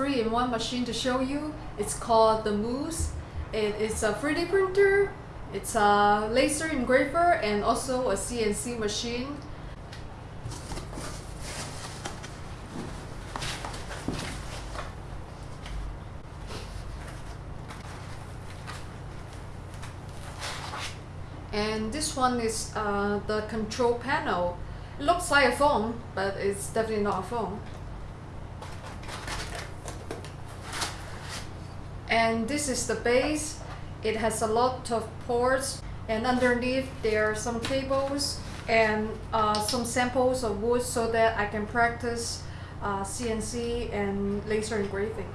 three-in-one machine to show you. It's called the Moose. It is a 3D printer, it's a laser engraver, and also a CNC machine. And this one is uh, the control panel. It looks like a phone, but it's definitely not a phone. And this is the base. It has a lot of ports and underneath there are some cables and uh, some samples of wood so that I can practice uh, CNC and laser engraving.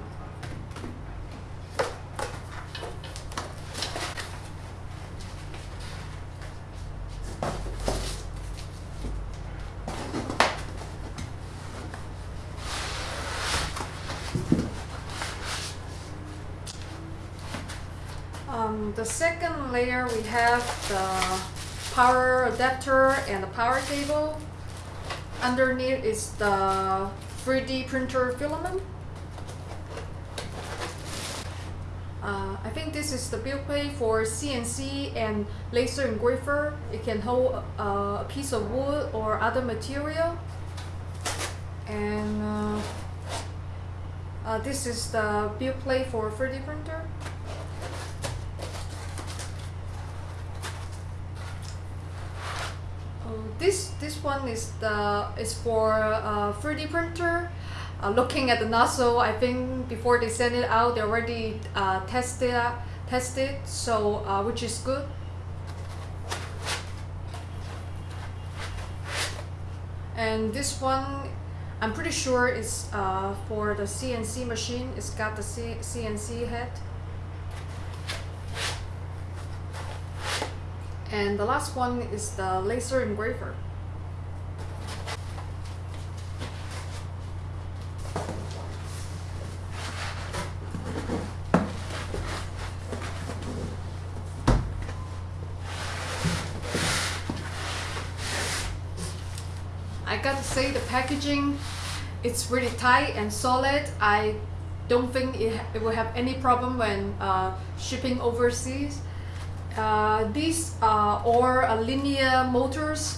Um, the second layer we have the power adapter and the power cable. Underneath is the 3D printer filament. Uh, I think this is the build plate for CNC and laser engraver. It can hold uh, a piece of wood or other material. And uh, uh, this is the build plate for 3D printer. Oh, this this one is the is for uh, 3D printer. Uh, looking at the nozzle, I think before they send it out, they already uh, tested tested, so uh, which is good. And this one, I'm pretty sure is uh, for the CNC machine. It's got the C CNC head. And the last one is the laser engraver. I gotta say the packaging it's really tight and solid. I don't think it, it will have any problem when uh, shipping overseas. Uh, these are all linear motors.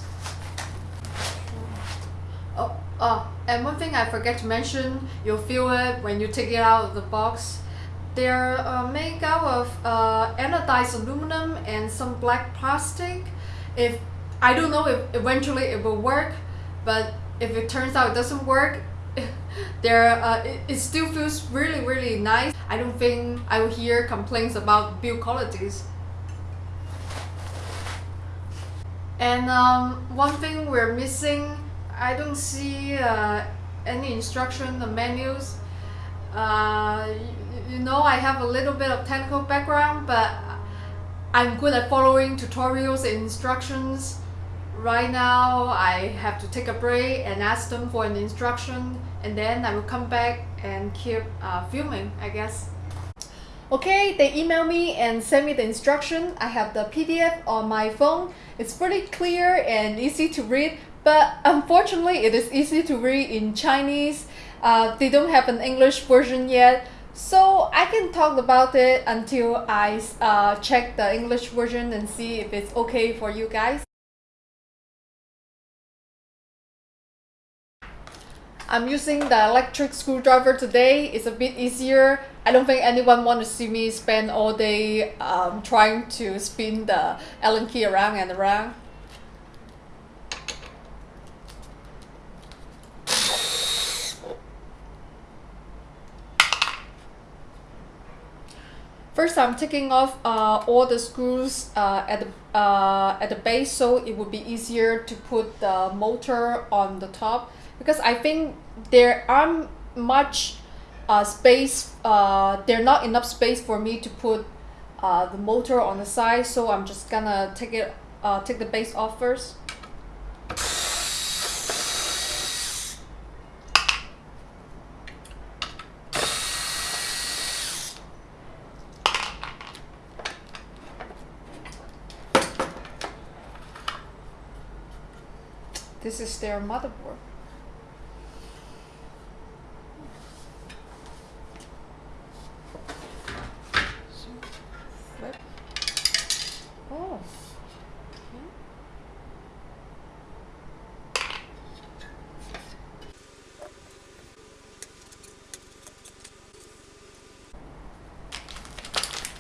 Oh, oh, and one thing I forget to mention, you'll feel it when you take it out of the box. They're uh, made out of uh, anodized aluminum and some black plastic. If I don't know if eventually it will work, but if it turns out it doesn't work, there uh, it, it still feels really really nice. I don't think I will hear complaints about build qualities. And um, one thing we're missing, I don't see uh, any instruction, the menus. Uh, you, you know, I have a little bit of technical background, but I'm good at following tutorials and instructions. Right now, I have to take a break and ask them for an instruction, and then I will come back and keep uh, filming, I guess. Okay, they email me and send me the instruction. I have the PDF on my phone. It's pretty clear and easy to read, but unfortunately it is easy to read in Chinese. Uh, they don't have an English version yet, so I can talk about it until I uh, check the English version and see if it's okay for you guys. I'm using the electric screwdriver today. It's a bit easier. I don't think anyone want to see me spend all day um, trying to spin the Allen key around and around. First, I'm taking off uh, all the screws uh, at the uh, at the base, so it would be easier to put the motor on the top because I think there aren't much uh, space, uh, there not enough space for me to put uh, the motor on the side, so I'm just gonna take it, uh, take the base off first. This is their motherboard.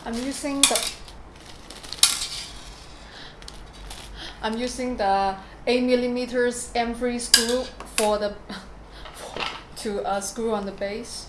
I'm using the I'm using the 8 millimeters M3 screw for the to uh, screw on the base.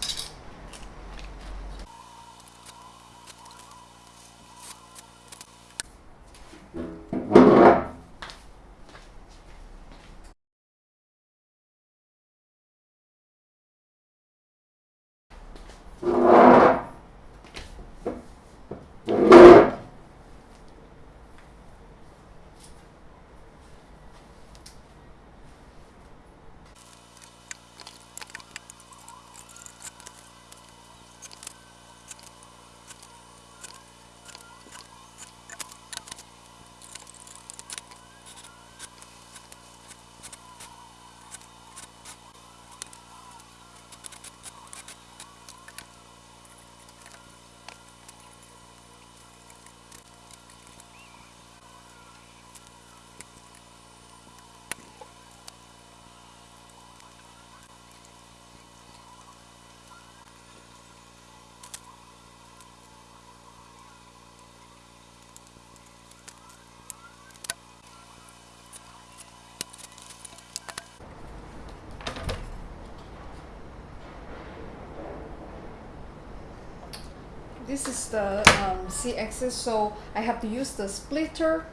This is the um, C-axis so I have to use the splitter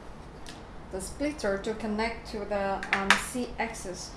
the splitter to connect to the um, C-axis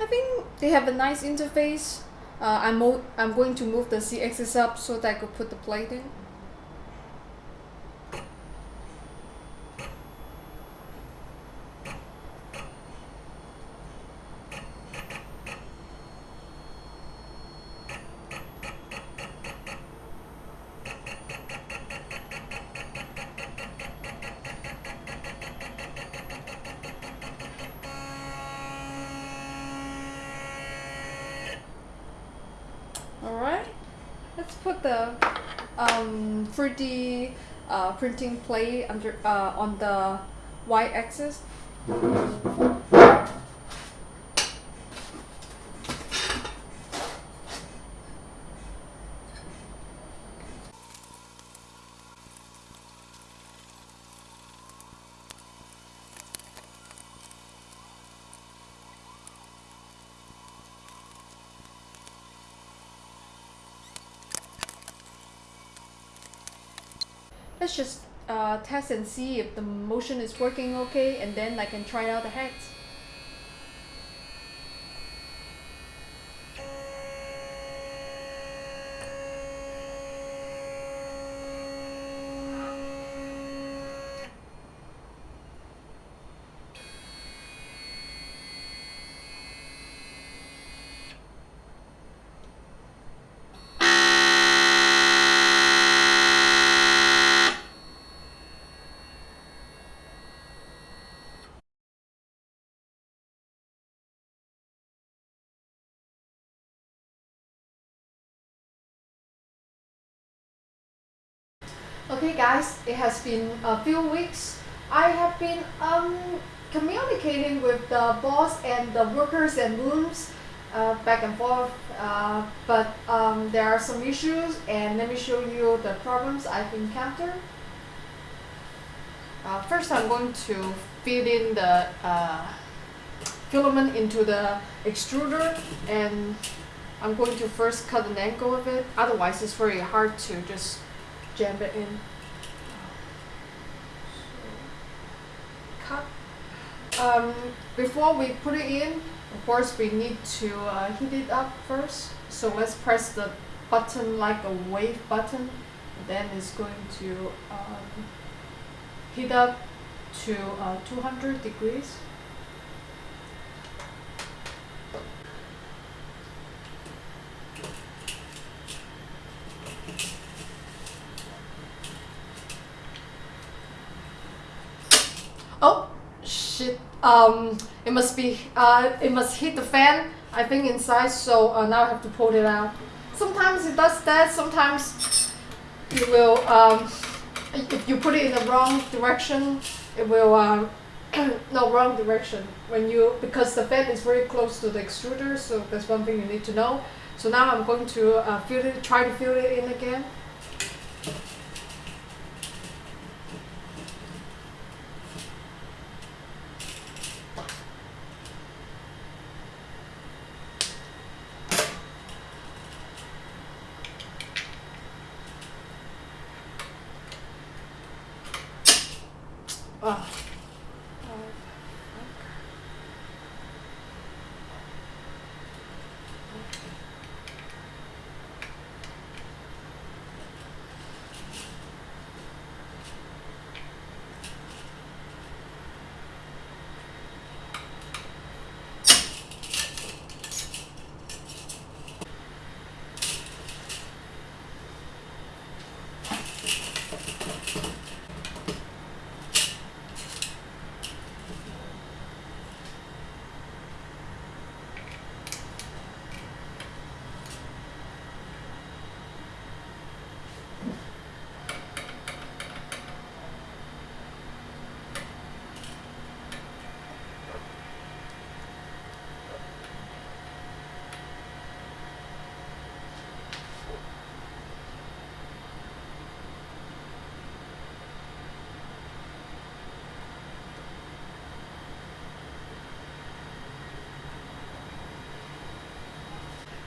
I think they have a nice interface. Uh, I'm, I'm going to move the C-axis up so that I could put the plate in. Alright, let's put the um, 3D uh, printing plate under uh, on the y-axis. Let's just uh, test and see if the motion is working okay and then I can try out the heads. Okay guys, it has been a few weeks. I have been um, communicating with the boss and the workers and rooms uh, back and forth uh, but um, there are some issues and let me show you the problems I've encountered. Uh, first I'm going to feed in the uh, filament into the extruder and I'm going to first cut an angle of it otherwise it's very hard to just jam it in. Cut. Um, before we put it in, of course we need to uh, heat it up first. So let's press the button like a wave button. Then it's going to um, heat up to uh, 200 degrees. Oh shit! Um, it must be. Uh, it must hit the fan. I think inside. So uh, now I have to pull it out. Sometimes it does that. Sometimes it will. Um, if you put it in the wrong direction, it will. Um, no, wrong direction. When you because the fan is very close to the extruder, so that's one thing you need to know. So now I'm going to uh, fill it. Try to fill it in again.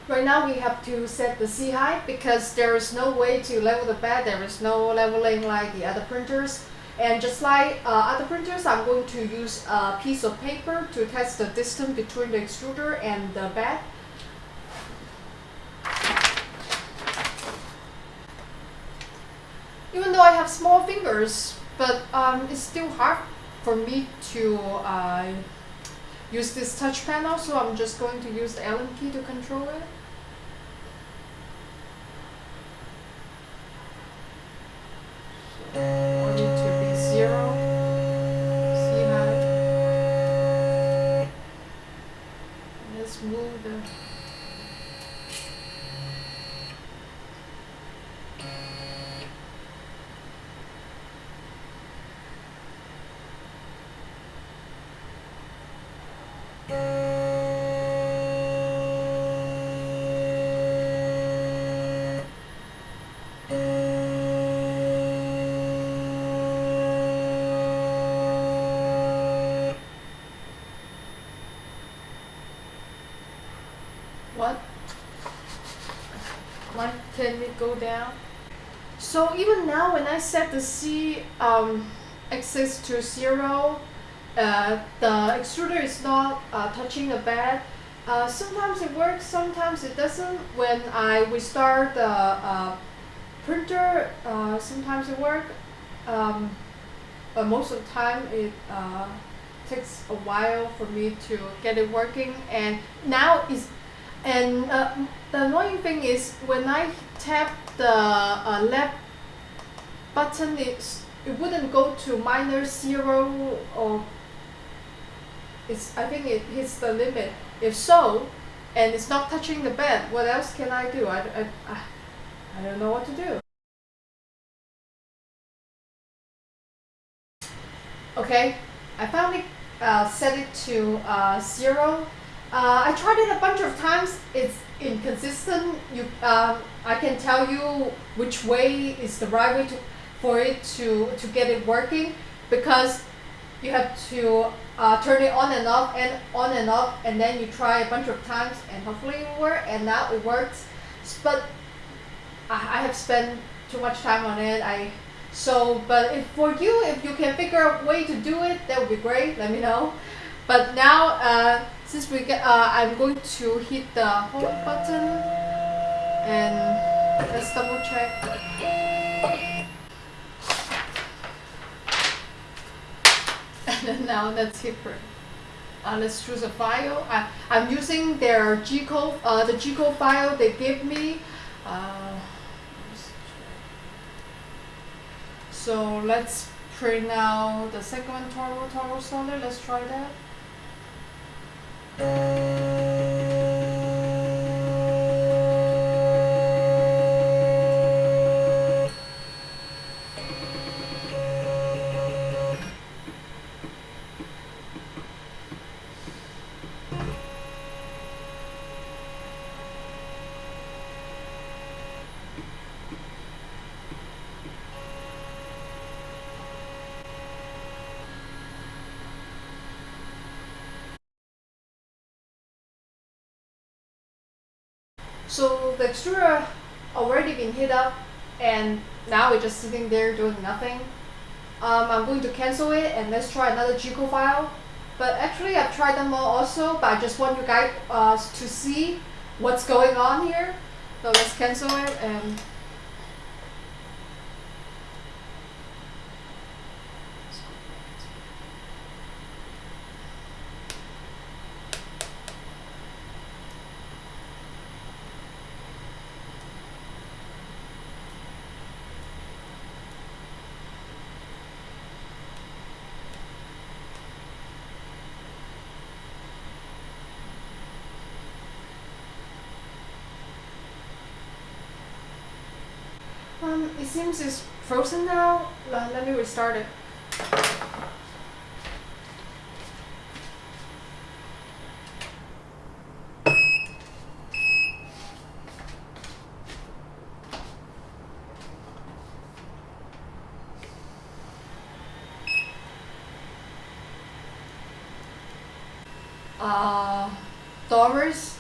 Right now we have to set the C height because there is no way to level the bed. There is no leveling like the other printers. And just like uh, other printers, I'm going to use a piece of paper to test the distance between the extruder and the bed. Even though I have small fingers, but um, it's still hard for me to uh, use this touch panel, so I'm just going to use the Allen key to control it. Can it go down? So even now when I set the C um, axis to zero, uh, the extruder is not uh, touching the bed. Uh, sometimes it works, sometimes it doesn't. When I restart the uh, printer, uh, sometimes it works. Um, but most of the time it uh, takes a while for me to get it working. And now is and uh, the annoying thing is when I tap the uh, left button, it's, it wouldn't go to minus zero or it's, I think it hits the limit. If so, and it's not touching the bed, what else can I do? I, I, I, I don't know what to do. Okay, I finally uh, set it to uh, zero uh, I tried it a bunch of times. It's inconsistent. You, um, I can tell you which way is the right way to, for it to, to get it working because you have to uh, turn it on and off and on and off and then you try a bunch of times and hopefully it will work and now it works. But I, I have spent too much time on it. I so but if for you if you can figure out a way to do it that would be great. Let me know. But now uh, since we get, uh, I'm going to hit the home button and let's double check. and then now let's hit print. Uh, let's choose a file. I, I'm using their G-code, uh, the G-code file they gave me. Uh, so let's print out the second turbo turbo solder. Let's try that. Thank you. So the extruder already been heat up and now we're just sitting there doing nothing. Um, I'm going to cancel it and let's try another G-code file. But actually I've tried them all also, but I just want you guys uh, to see what's going on here. So let's cancel it and Um, it seems it's frozen now. Let, let me restart it. Uh, Doris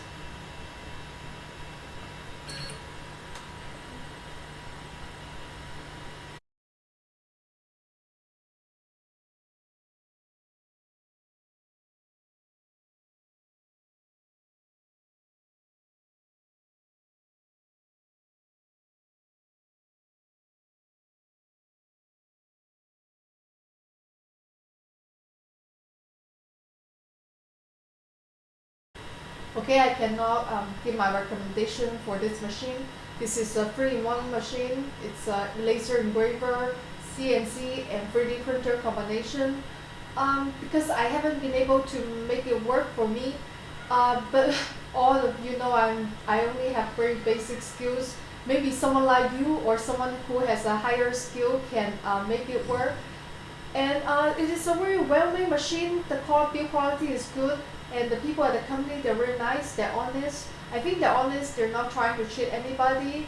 Okay, I cannot um, give my recommendation for this machine. This is a 3-in-1 machine. It's a laser engraver, CNC, and 3D printer combination. Um, because I haven't been able to make it work for me, uh, but all of you know I'm, I only have very basic skills. Maybe someone like you or someone who has a higher skill can uh, make it work. And uh, it is a very well-made machine. The build quality is good and the people at the company they're very nice they're honest. I think they're honest they're not trying to cheat anybody.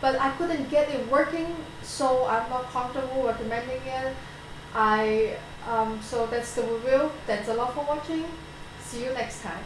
But I couldn't get it working so I'm not comfortable recommending it. I um, so that's the review. Thanks a lot for watching. See you next time